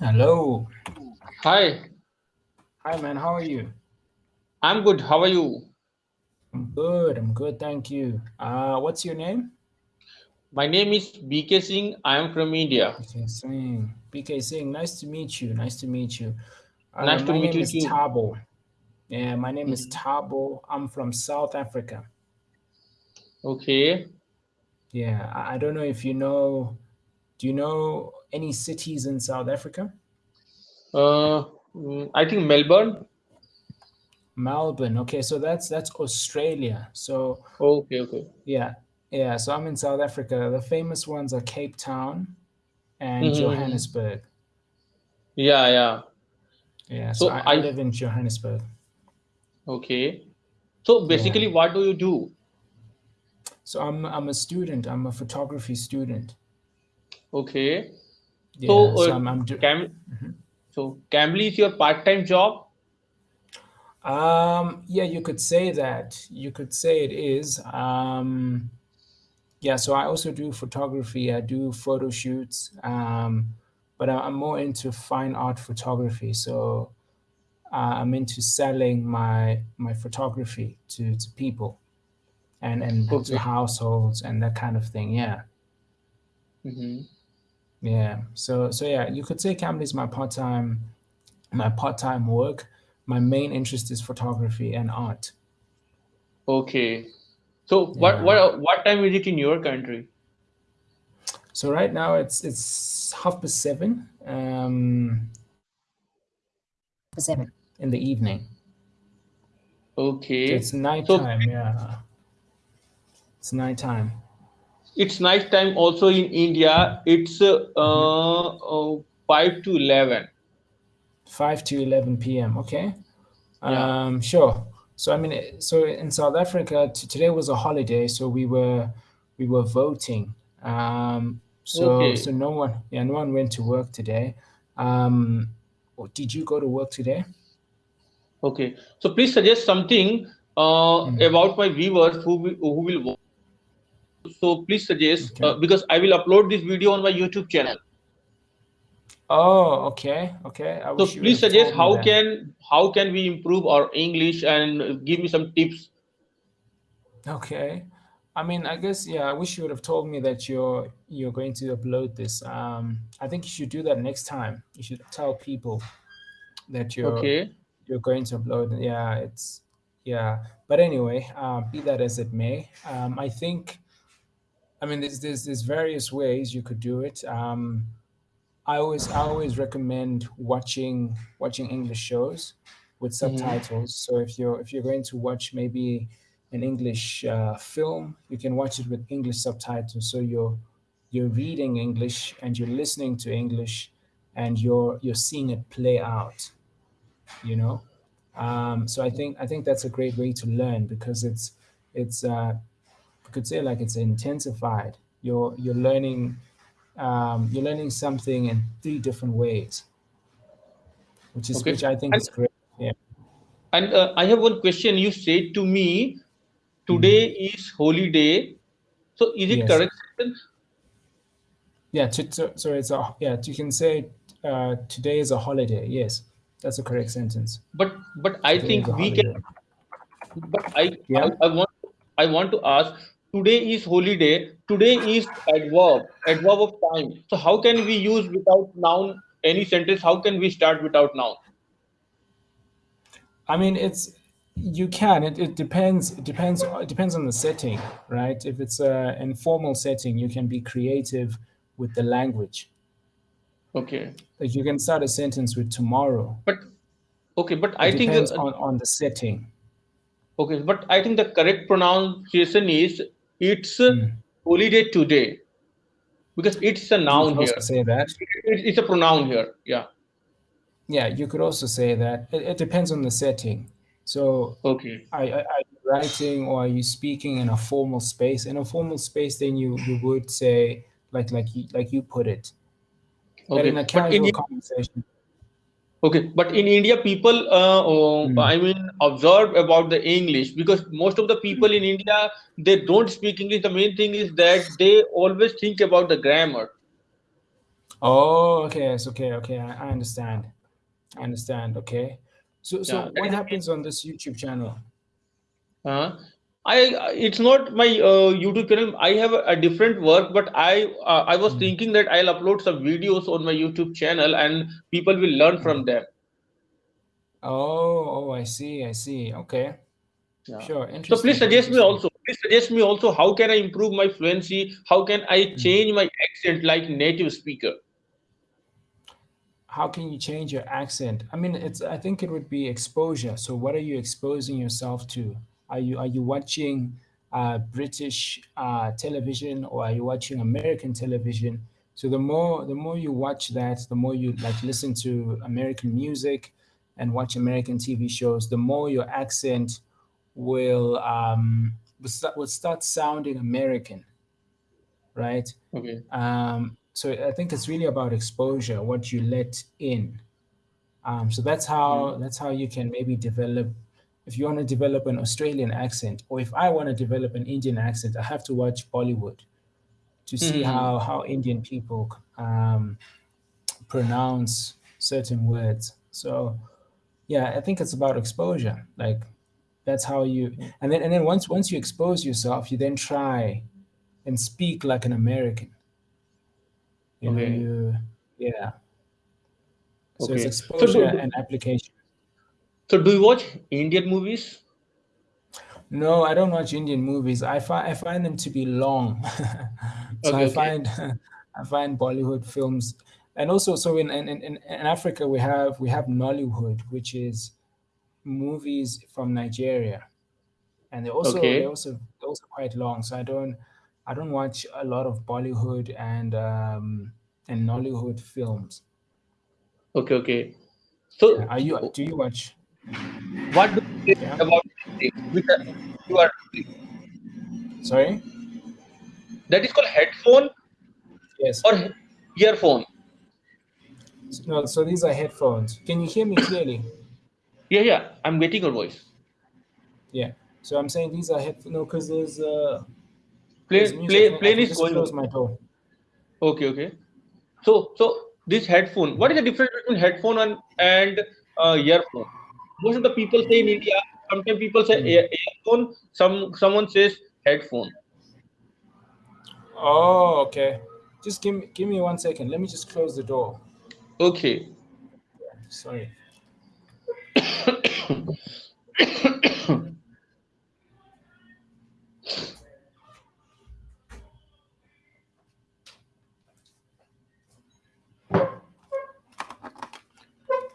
Hello. Hi, Hi, man. How are you? I'm good. How are you? I'm good. I'm good. Thank you. Uh, what's your name? My name is BK Singh. I am from India. BK Singh. BK Singh. Nice to meet you. Nice to meet you. Uh, Nice to my meet name you is too. Tabo. Yeah, my name is Mhm. Tabo. I'm from South Africa. Okay. Yeah, I, I don't know if you know. Do you know any cities in South Africa? Uh, mm, I think Melbourne. Melbourne. Okay, so that's that's Australia. So Okay, okay. yeah, yeah. So I'm in South Africa. The famous ones are Cape Town and Mhm. Johannesburg. Yeah, yeah. Yeah, so So I, I live in Johannesburg. okay. So Yeah. basically, what do you do? So I'm I'm a student. I'm a photography student. Okay. Yeah. So, So uh, I'm I'm Cam, Mhm. so Cambly is your part-time job? um yeah, you could say that. You could say it is. Um yeah, so I also do photography. I do photo shoots. Um but I'm more into fine art photography. So uh, I'm into selling my my photography to to people and and to households and that kind of thing. Yeah. Hmm Yeah. So so yeah, you could say Cambly is my part-time my part-time work. My main interest is photography and art. Okay. So what Yeah. what what time is it in your country? So right now it's it's half past seven um seven in the evening. So it's Okay. So yeah. It's nighttime. It's night time also in India. It's uh, uh, 5 to 11. Five to eleven PM. Okay. Yeah. Um sure. So I mean so in South Africa today was a holiday, so we were we were voting. Um so so no one yeah, no one went to work today. Um did you go to work today? Okay. So please suggest something uh, Mm, about my viewers who will, who will watch. So please suggest okay. uh, because I will upload this video on my YouTube channel. Oh, okay, okay. I So please suggest how can how can we improve our English and give me some tips. Okay. I mean, I guess yeah, I wish you would have told me that you're you're going to upload this. Um, I think you should do that next time. You should tell people that you're Okay. you're going to upload. Yeah, it's yeah. But anyway, um, be that as it may, um, I think I mean there's there's there's various ways you could do it. Um, I always I always recommend watching watching English shows with hmm subtitles. So if you're if you're going to watch maybe an English uh, film, you can watch it with English subtitles. So you're you're reading English and you're listening to English, and you're you're seeing it play out. You know, um, so I think I think that's a great way to learn because it's it's uh, could say like it's intensified. You're you're learning um, you're learning something in three different ways, which is Okay. which I think And is great. Yeah. and uh, I have one question. You said to me today Mm. is holy day. So is it Yes. correct sentence? Yeah. To, so it's a yeah. You can say uh, today is a holiday. Yes, that's a correct sentence. But but I Today think we can. But I, I, Yeah. I want I want to ask. Today is holiday. Today is adverb, adverb of time. So how can we use without noun any sentence? How can we start without noun? I mean, it's you can. It, it depends. It depends. It depends on the setting, right? If it's a informal setting, you can be creative with the language. Okay, Like you can start a sentence with tomorrow. but okay, but It I think depends on on the setting. okay, but I think the correct pronunciation is it's Mm. holiday today because it's a noun here. say that. It, it's a pronoun here. Yeah. Yeah, you could also say that. It, it depends on the setting. So, Okay. are, are are you writing or are you speaking in a formal space? In a formal space, then you you would say like like you like you put it. But in Okay. a But in casual conversation, Okay, but in India, people, uh, uh, mm, I mean, observe about the English because most of the people in India they don't speak English. The main thing is that they always think about the grammar. Oh, okay. It's okay. Okay. I, I understand. I understand. Okay. So, so Yeah, what is the main. happens on this YouTube channel? Uh, I it's not my uh, YouTube channel. I have a, a different work, but I uh, I was Mm. thinking that I'll upload some videos on my YouTube channel and people will learn Mm. from them. Oh, oh, I see. I see. Okay. Yeah. Sure. So please suggest me also. Please suggest me also how can I improve my fluency? How can I Mm. change my accent like native speaker? How can you change your accent? I mean, it's. I think it would be exposure. So, what are you exposing yourself to? Are you are you watching uh, British uh, television or are you watching American television? So the more the more you watch that, the more you like listen to American music and watch American TV shows, the more your accent will um, will start, will start sounding American, right? Okay. Um, so I think it's really about exposure, what you let in. Um, so that's how Mm. that's how you can maybe develop. If you want to develop an Australian accent, or if I want to develop an Indian accent, I have to watch Bollywood to see Hmm. how how Indian people um, pronounce certain words. So yeah, I think it's about exposure. Like that's how you and then and then once once you expose yourself, you then try and speak like an American. You know, you yeah. So it's Okay. So exposure do, do and application. So do you watch Indian movies? No, I don't watch Indian movies. I find I find them to be long. so Okay. I Okay. find I find Bollywood films, and also so in in, in in Africa we have we have Nollywood, which is movies from Nigeria, and they also they also they're also quite long. So I don't I don't watch a lot of Bollywood and um and Nollywood films. Okay. Okay. Yeah, So are you do you watch? What do you Yeah, about which you are sorry. that is called headphone Yes. or earphone? No, so these are headphones. Can you hear me clearly? Yeah. Yeah. I'm getting your voice. Yeah. So I'm saying these are headphones. No, because there's uh there's Plane music. I plane plane is going. close my door. Okay. Okay. So so this headphone. What is the difference between headphone and and uh, earphone? Most of the people say in India. Sometimes people say Hmm. ear, earphone. Some someone says headphone. Oh, okay. Just give me give me one second. Let me just close the door. Okay. Sorry.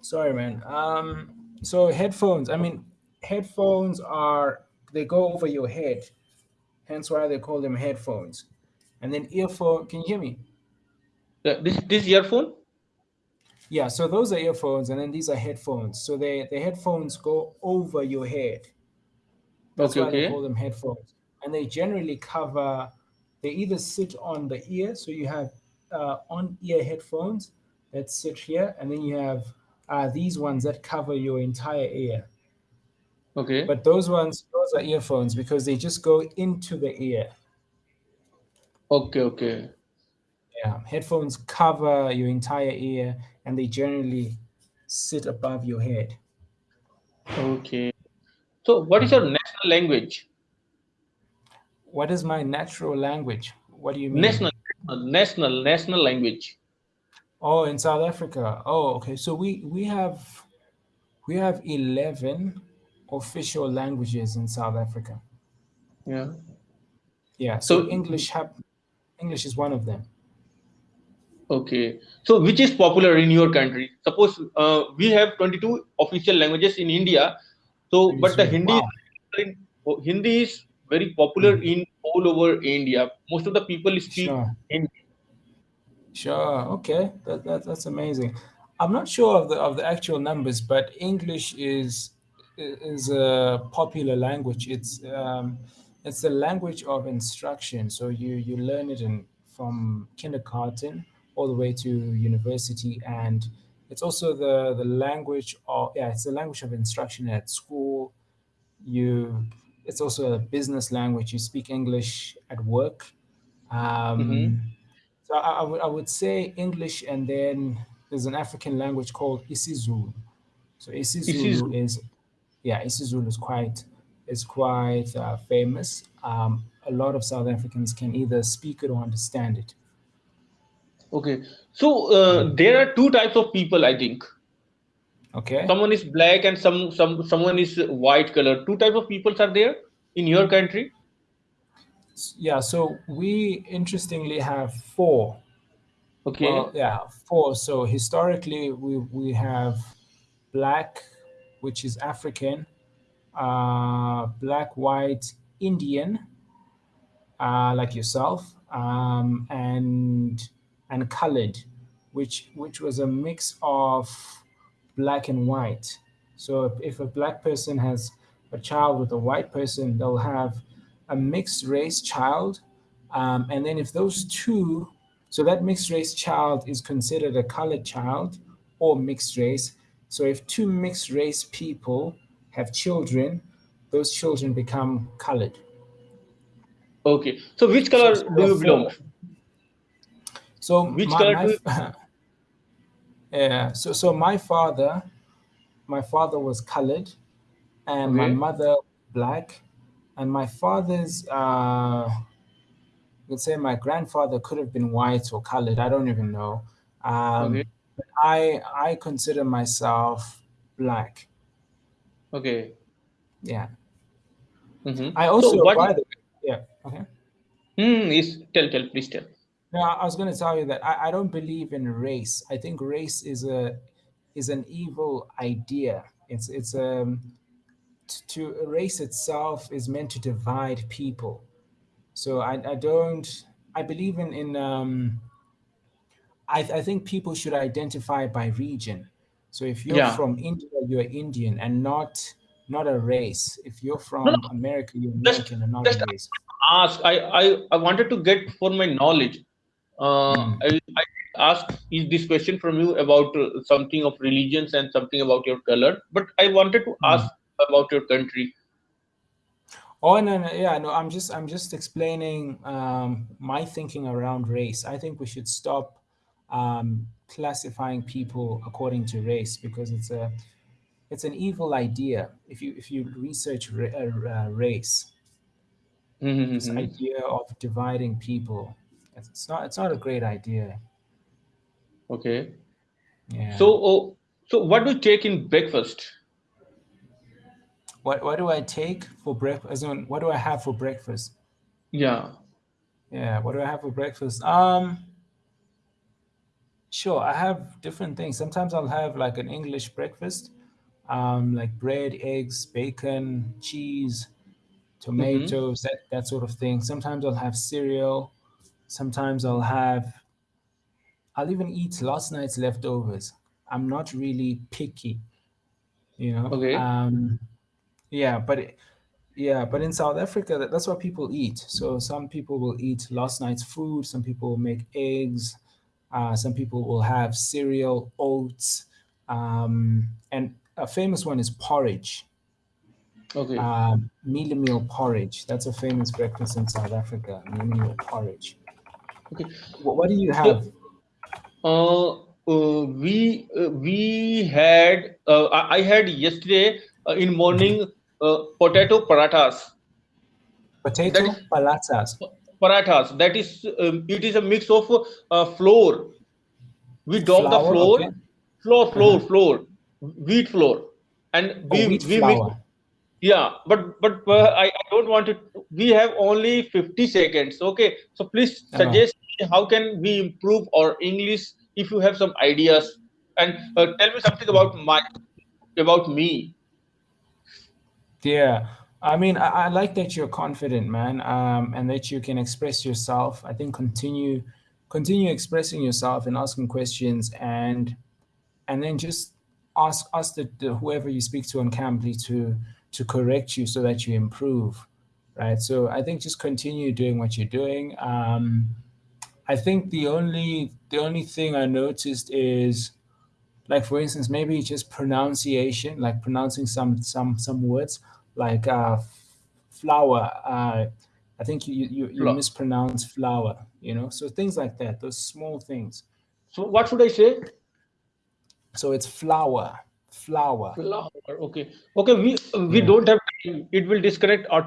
Sorry, man. Um, so headphones. I mean, headphones are they go over your head. Hence why they call them headphones. And then earphone. Can you hear me? Uh, this this earphone. Yeah. So those are earphones, and then these are headphones. So they the headphones go over your head. That's Okay. why they call them headphones. And they generally cover, they either sit on the ear, so you have uh, on ear headphones that sit here, and then you have uh, these ones that cover your entire ear. Okay. But those ones, those are earphones because they just go into the ear. Okay. Okay. Yeah. Headphones cover your entire ear and they generally sit above your head. Okay. So what is your national language? What is my natural language? What do you mean? National national national language. Oh, in South Africa. Oh, okay. So we we have we have 11 official languages in South Africa. Yeah. Yeah, so So English have English is one of them. okay. So which is popular in your country? Suppose uh, we have 22 official languages in India. So but the Hindi Wow. is oh, Hindi is very popular Mm. in all over India. Most of the people speak Sure. Hindi. Sure. Okay. That, that that's amazing. I'm not sure of the of the actual numbers, but English is is a popular language. It's um, it's the language of instruction. So you you learn it in from kindergarten all the way to university, and it's also the the language of yeah, it's the language of instruction at school. You it's also a business language. You speak English at work. hmm Um, So I, I would I would say English, and then there's an African language called isiZulu. So isiZulu is, yeah, isiZulu is quite is quite uh, famous. Um, a lot of South Africans can either speak it or understand it. Okay, so uh, there are two types of people, I think. Okay. Someone is black and some some someone is white color. Two types of peoples are there in your country. Yeah. So we interestingly have four. Okay. Well, yeah, four. So historically, we we have black, which is African, uh, black, white, Indian, uh, like yourself, um, and and colored, which which was a mix of black and white. So if, if a black person has a child with a white person, they'll have a mixed race child. Um, and then if those two, so that mixed race child is considered a colored child or mixed race. So if two mixed race people have children, those children become colored. Okay. So which color so, do you belong? So which my, color? My, Yeah. So so my father, my father was colored, and okay. my mother black, and my father's uh, let's say my grandfather could have been white or colored. I don't even know. Um, okay. I I consider myself black. Okay. Yeah. Mm-hmm. I also so by the way, yeah. Okay. Hmm. Is tell tell please tell. No, I was going to tell you that I, I don't believe in race. I think race is a is an evil idea. It's it's um to erase itself is meant to divide people. So I, I don't I believe in in um I, I think people should identify by region. So if you're Yeah. from India, you're Indian and not not a race. If you're from No. America, you're American and not a race. ask. I I I wanted to get for my knowledge. Uh, Mm. I, I asked is this question from you about uh, something of religions and something about your color, but I wanted to Mm. About your country. Oh no, no, yeah, no. I'm just, I'm just explaining um, my thinking around race. I think we should stop um, classifying people according to race because it's a, it's an evil idea. If you, if you research ra- uh, race, this Mhm. idea of dividing people, it's it's not, it's not a great idea. Okay. Yeah. So, oh, so what do you take in breakfast? What, what do I take for breakfast? What do I have for breakfast? Yeah. Yeah, what do I have for breakfast? Um, sure, I have different things. Sometimes I'll have like an English breakfast, um, like bread, eggs, bacon, cheese, Mm-hmm. tomatoes, that, that sort of thing. Sometimes I'll have cereal. Sometimes I'll have, I'll even eat last night's leftovers. I'm not really picky, you know. Okay. Um, yeah, but it, yeah, but in South Africa, that, that's what people eat. So some people will eat last night's food. Some people will make eggs. Uh, some people will have cereal, oats, um, and a famous one is porridge. Okay. Mealie meal porridge. That's a famous breakfast in South Africa. Mealie meal porridge. Okay. What, what do you have? Uh, uh, we uh, we had uh, I, I had yesterday uh, in morning uh, potato parathas. Potato That is palatas. parathas. That is um, it is a mix of uh, flour. We dop the Flour, flour, okay. flour, flour, Mhm. flour, wheat flour, and Oh, we wheat we mix. Yeah, but but uh, I, I don't want it. We have only 50 seconds. Okay, so please Oh. suggest me how can we improve our English if you have some ideas and uh, tell me something about my about me. Yeah. I mean, I, I like that you're confident, man, um, and that you can express yourself. I think continue continue expressing yourself and asking questions and and then just ask ask the, the whoever you speak to on Cambly to to correct you so that you improve. Right. So I think just continue doing what you're doing. Um, I think the only the only thing I noticed is like for instance maybe just pronunciation like pronouncing some some some words like uh flower uh I think you you, you mispronounce flower. You know, so things like that. Those small things. So what should I say? So it's flower, flower. Flower. Okay. Okay. We we Yeah. don't have. It will disconnect auto.